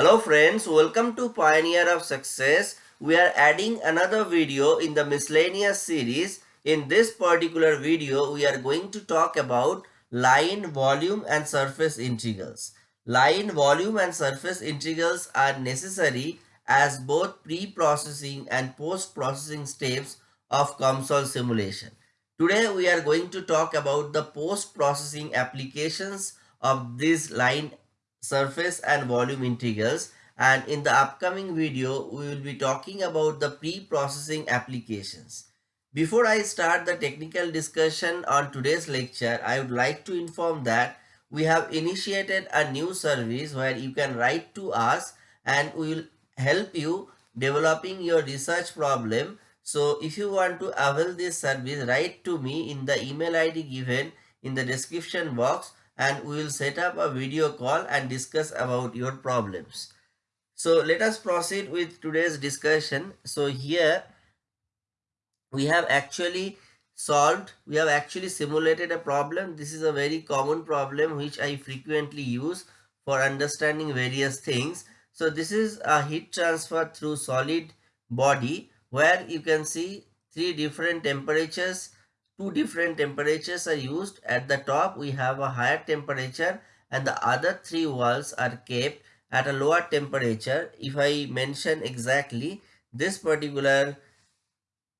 Hello friends, welcome to Pioneer of Success. We are adding another video in the miscellaneous series. In this particular video, we are going to talk about line, volume and surface integrals. Line, volume and surface integrals are necessary as both pre-processing and post-processing steps of COMSOL simulation. Today we are going to talk about the post-processing applications of these line surface and volume integrals and in the upcoming video we will be talking about the pre-processing applications. Before I start the technical discussion on today's lecture, I would like to inform that we have initiated a new service where you can write to us and we will help you developing your research problem. So if you want to avail this service, write to me in the email ID given in the description box and we will set up a video call and discuss about your problems. So let us proceed with today's discussion. So here we have actually solved, we have actually simulated a problem. This is a very common problem which I frequently use for understanding various things. So this is a heat transfer through solid body where you can see three different temperatures two different temperatures are used. At the top we have a higher temperature and the other three walls are kept at a lower temperature. If I mention exactly this particular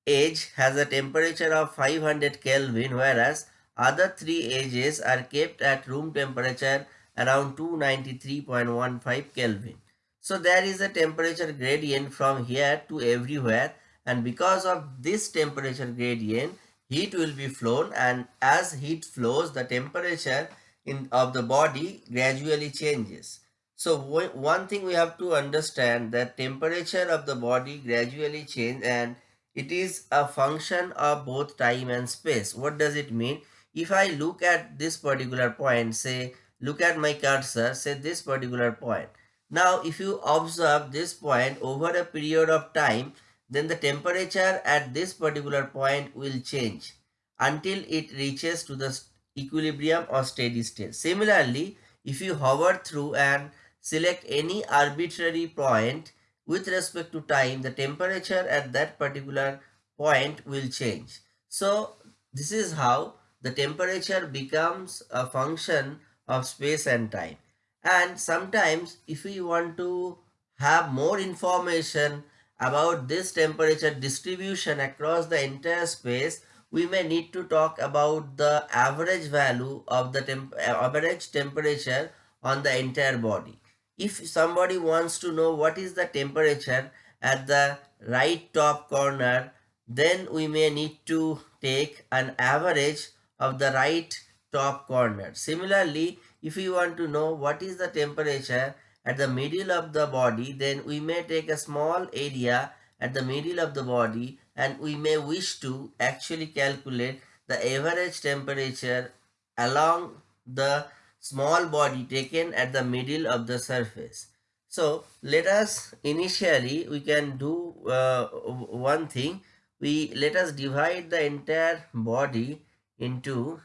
edge has a temperature of 500 Kelvin whereas other three edges are kept at room temperature around 293.15 Kelvin. So there is a temperature gradient from here to everywhere and because of this temperature gradient heat will be flown and as heat flows the temperature in of the body gradually changes. So one thing we have to understand that temperature of the body gradually change and it is a function of both time and space. What does it mean? If i look at this particular point say look at my cursor say this particular point. Now if you observe this point over a period of time then the temperature at this particular point will change until it reaches to the equilibrium or steady state. Similarly, if you hover through and select any arbitrary point with respect to time, the temperature at that particular point will change. So, this is how the temperature becomes a function of space and time. And sometimes if we want to have more information about this temperature distribution across the entire space, we may need to talk about the average value of the temp average temperature on the entire body. If somebody wants to know what is the temperature at the right top corner, then we may need to take an average of the right top corner. Similarly, if we want to know what is the temperature at the middle of the body then we may take a small area at the middle of the body and we may wish to actually calculate the average temperature along the small body taken at the middle of the surface. So let us initially we can do uh, one thing we let us divide the entire body into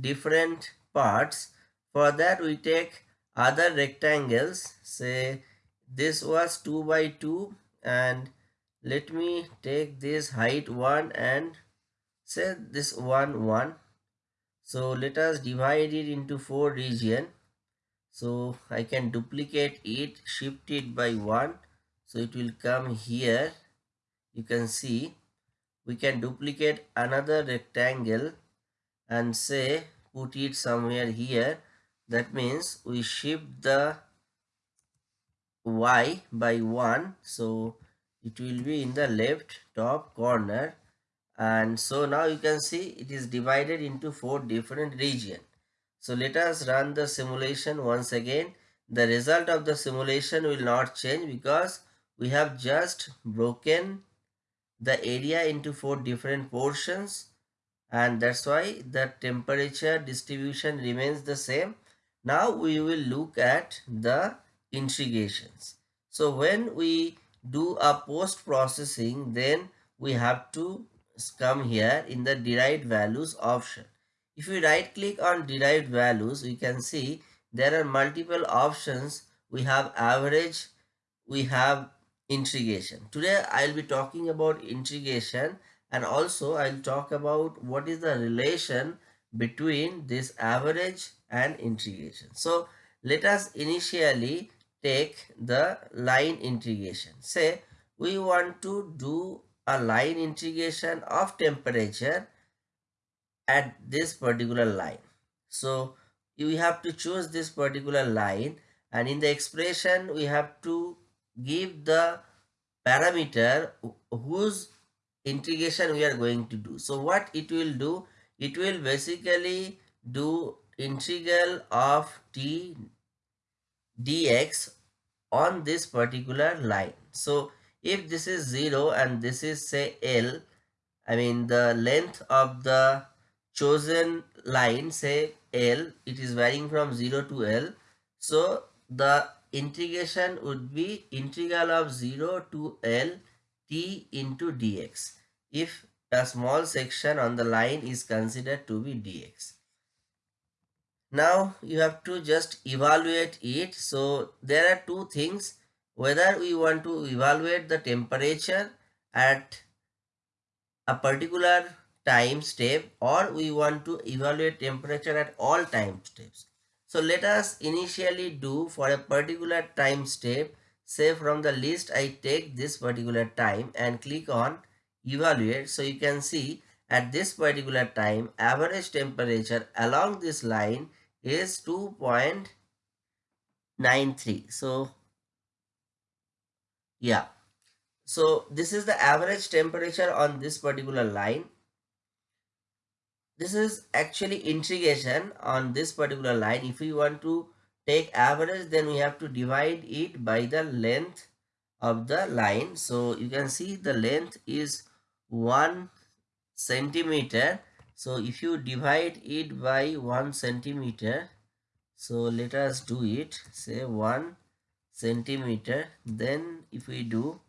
different parts for that we take other rectangles say this was 2 by 2 and let me take this height 1 and say this 1 1 so let us divide it into four region. So i can duplicate it shift it by 1 so it will come here. You can see we can duplicate another rectangle and say put it somewhere here that means we shift the y by 1 so it will be in the left top corner. And so now you can see it is divided into four different region. So let us run the simulation once again. The result of the simulation will not change because we have just broken the area into four different portions. And that's why the temperature distribution remains the same now we will look at the integrations. So when we do a post processing then we have to come here in the derived values option. If we right click on derived values we can see there are multiple options we have average, we have integration. Today I'll be talking about integration and also I'll talk about what is the relation between this average and integration. So let us initially take the line integration. Say we want to do a line integration of temperature at this particular line. So you have to choose this particular line and in the expression we have to give the parameter whose integration we are going to do. So what it will do, it will basically do integral of t dx on this particular line. So if this is 0 and this is say L, I mean the length of the chosen line say L, it is varying from 0 to L. So the integration would be integral of 0 to L t into dx if a small section on the line is considered to be dx. Now you have to just evaluate it. So there are two things whether we want to evaluate the temperature at a particular time step or we want to evaluate temperature at all time steps. So let us initially do for a particular time step say from the list I take this particular time and click on evaluate. So you can see at this particular time average temperature along this line is 2.93 so yeah. So this is the average temperature on this particular line. This is actually integration on this particular line. If we want to take average then we have to divide it by the length of the line. So you can see the length is one centimeter so if you divide it by 1 centimeter, so let us do it, say 1 centimeter, then if we do,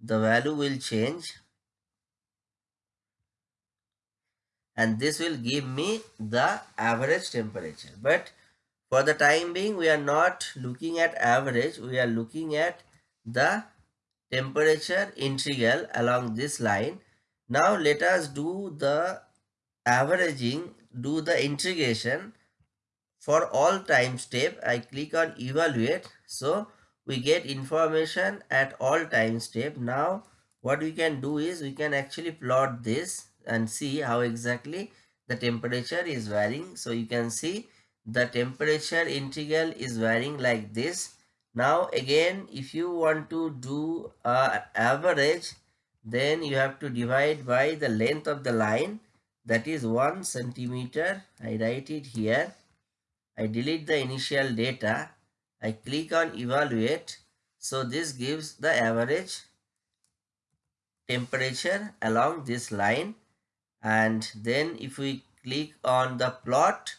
the value will change and this will give me the average temperature. But for the time being, we are not looking at average, we are looking at the temperature integral along this line. Now let us do the averaging do the integration for all time step. I click on evaluate. So we get information at all time step. Now what we can do is we can actually plot this and see how exactly the temperature is varying. So you can see the temperature integral is varying like this. Now again if you want to do a average then you have to divide by the length of the line that is 1 centimeter. I write it here. I delete the initial data. I click on evaluate. So this gives the average temperature along this line and then if we click on the plot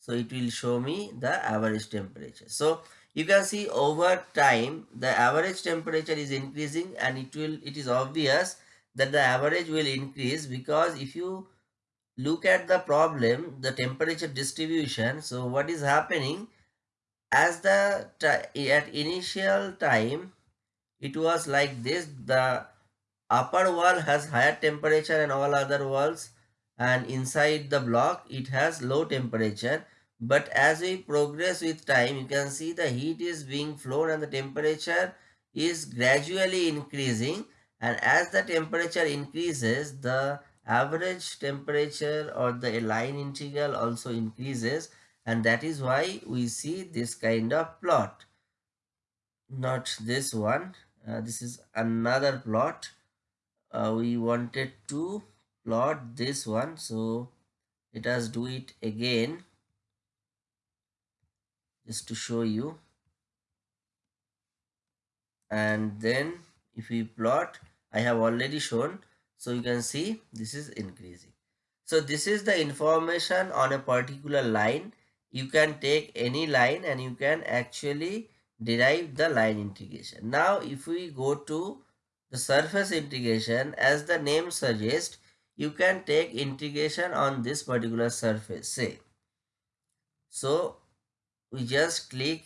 so it will show me the average temperature so you can see over time the average temperature is increasing and it will it is obvious that the average will increase because if you look at the problem, the temperature distribution. So what is happening as the at initial time, it was like this. The upper wall has higher temperature and all other walls and inside the block it has low temperature but as we progress with time you can see the heat is being flown and the temperature is gradually increasing and as the temperature increases the average temperature or the line integral also increases and that is why we see this kind of plot. Not this one. Uh, this is another plot. Uh, we wanted to plot this one so let us do it again. Just to show you. And then if we plot i have already shown so you can see this is increasing. So this is the information on a particular line. You can take any line and you can actually derive the line integration. Now if we go to the surface integration as the name suggests you can take integration on this particular surface say. So we just click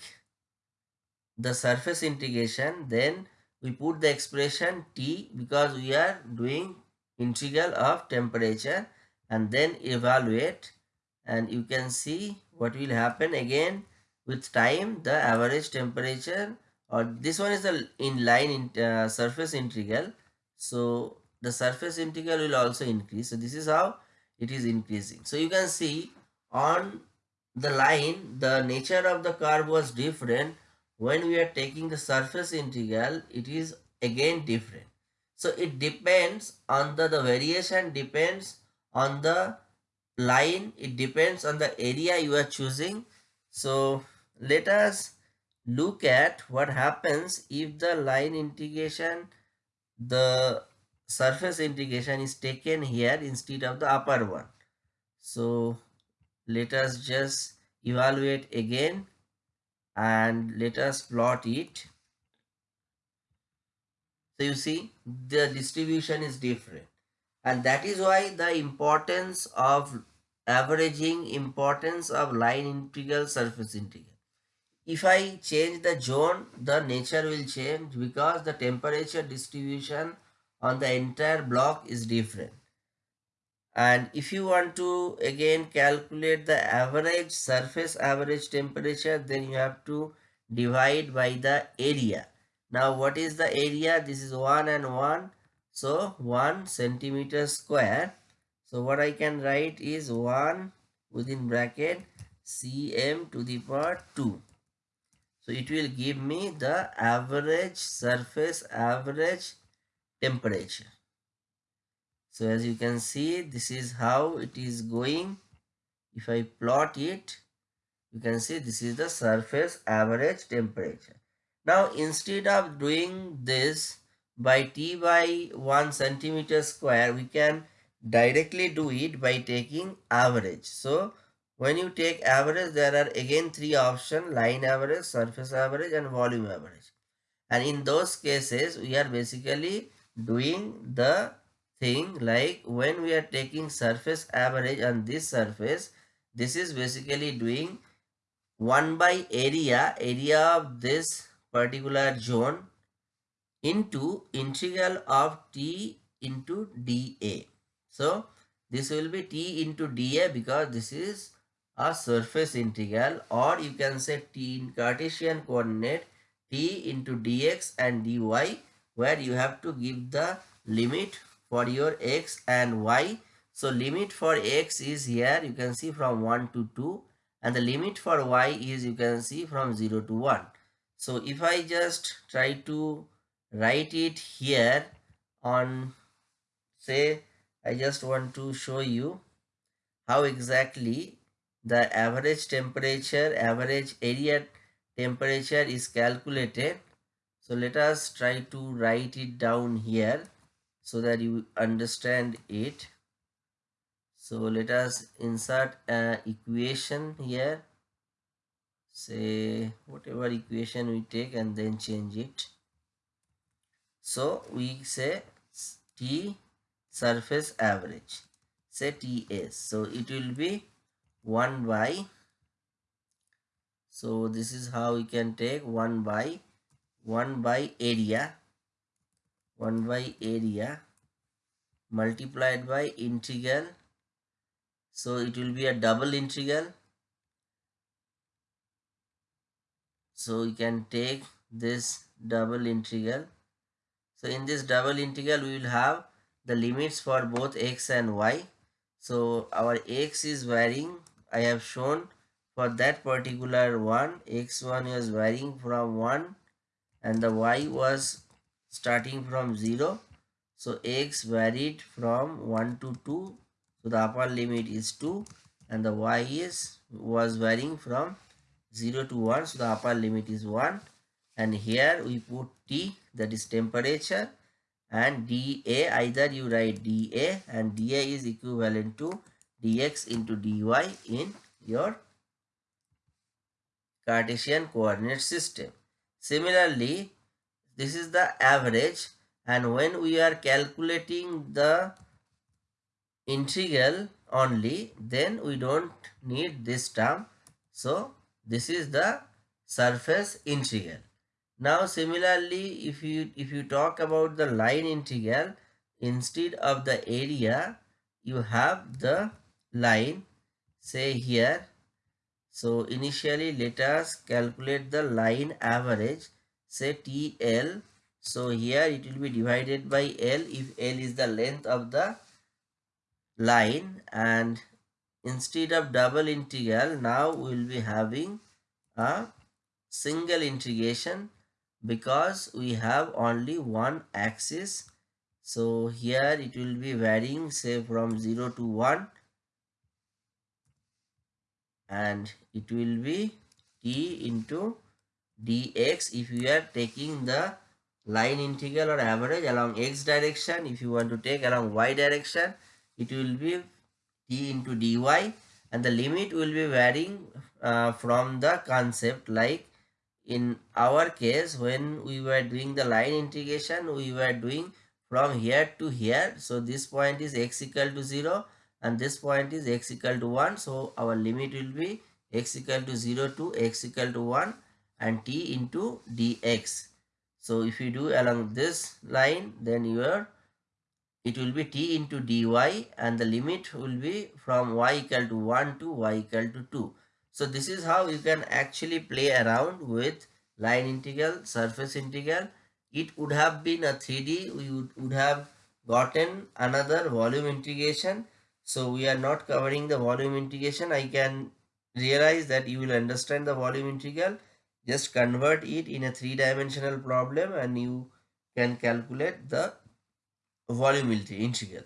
the surface integration then we put the expression t because we are doing integral of temperature and then evaluate. And you can see what will happen again with time the average temperature or this one is the in line in, uh, surface integral. So the surface integral will also increase. So this is how it is increasing. So you can see on the line the nature of the curve was different. When we are taking the surface integral it is again different so it depends on the the variation depends on the line. It depends on the area you are choosing. So let us look at what happens if the line integration the surface integration is taken here instead of the upper one. So let us just evaluate again and let us plot it so you see the distribution is different. And that is why the importance of averaging importance of line integral surface integral. If I change the zone the nature will change because the temperature distribution on the entire block is different. And if you want to again calculate the average surface average temperature then you have to divide by the area now what is the area? This is 1 and 1 so 1 centimeter square. So what i can write is 1 within bracket cm to the power 2 so it will give me the average surface average temperature. So as you can see this is how it is going. If i plot it you can see this is the surface average temperature now instead of doing this by t by 1 centimeter square we can directly do it by taking average. So when you take average there are again three options line average surface average and volume average. And in those cases we are basically doing the thing like when we are taking surface average on this surface this is basically doing 1 by area area of this particular zone into integral of t into dA. So this will be t into dA because this is a surface integral or you can say t in Cartesian coordinate t into dx and dy where you have to give the limit for your x and y. So limit for x is here you can see from 1 to 2 and the limit for y is you can see from 0 to 1. So if I just try to write it here on say I just want to show you how exactly the average temperature average area temperature is calculated. So let us try to write it down here so that you understand it. So let us insert an equation here say whatever equation we take and then change it. So we say t surface average. Say ts so it will be 1 by so this is how we can take 1 by 1 by area 1 by area multiplied by integral. So it will be a double integral so we can take this double integral. So in this double integral we will have the limits for both x and y. So our x is varying. I have shown for that particular one x1 is varying from 1 and the y was starting from 0 so x varied from 1 to 2 so the upper limit is 2 and the y is was varying from 0 to 1 so the upper limit is 1 and here we put t that is temperature and dA either you write dA and dA is equivalent to dx into dy in your Cartesian coordinate system. Similarly, this is the average and when we are calculating the integral only then we don't need this term so this is the surface integral Now similarly, if you if you talk about the line integral, instead of the area, you have the line, say here. So initially let us calculate the line average, say TL. So here it will be divided by L if L is the length of the line and instead of double integral now we will be having a single integration because we have only one axis. So here it will be varying say from 0 to 1 and it will be t into dx. If you are taking the line integral or average along x direction if you want to take along y direction it will be t into dy and the limit will be varying uh, from the concept. Like in our case when we were doing the line integration we were doing from here to here. So this point is x equal to 0 and this point is x equal to 1 so our limit will be x equal to 0 to x equal to 1 and t into dx so if you do along this line then your it will be t into dy and the limit will be from y equal to 1 to y equal to 2 so this is how you can actually play around with line integral, surface integral. It would have been a 3D. We would, would have gotten another volume integration. So we are not covering the volume integration. I can realize that you will understand the volume integral. Just convert it in a three-dimensional problem and you can calculate the volume integral.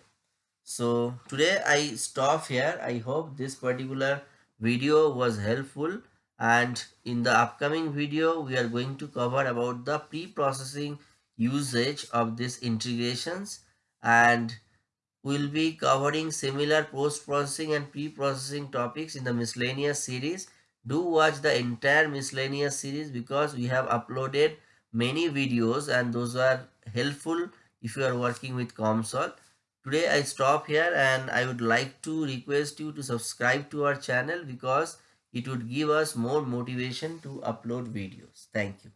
So today I stop here. I hope this particular video was helpful and in the upcoming video we are going to cover about the pre-processing usage of these integrations and we'll be covering similar post-processing and pre-processing topics in the miscellaneous series do watch the entire miscellaneous series because we have uploaded many videos and those are helpful if you are working with COMSOL Today I stop here and I would like to request you to subscribe to our channel because it would give us more motivation to upload videos. Thank you.